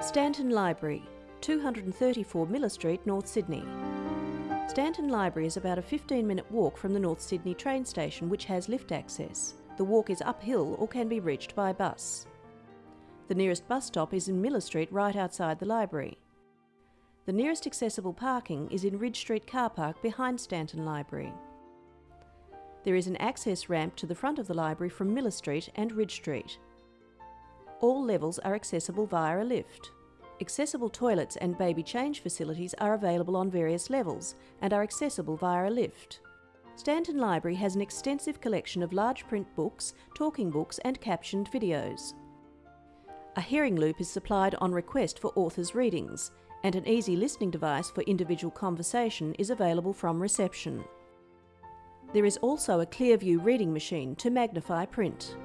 Stanton Library, 234 Miller Street, North Sydney. Stanton Library is about a 15 minute walk from the North Sydney train station which has lift access. The walk is uphill or can be reached by bus. The nearest bus stop is in Miller Street right outside the library. The nearest accessible parking is in Ridge Street car park behind Stanton Library. There is an access ramp to the front of the library from Miller Street and Ridge Street. All levels are accessible via a lift. Accessible toilets and baby change facilities are available on various levels and are accessible via a lift. Stanton Library has an extensive collection of large print books, talking books and captioned videos. A hearing loop is supplied on request for authors' readings, and an easy listening device for individual conversation is available from reception. There is also a Clearview reading machine to magnify print.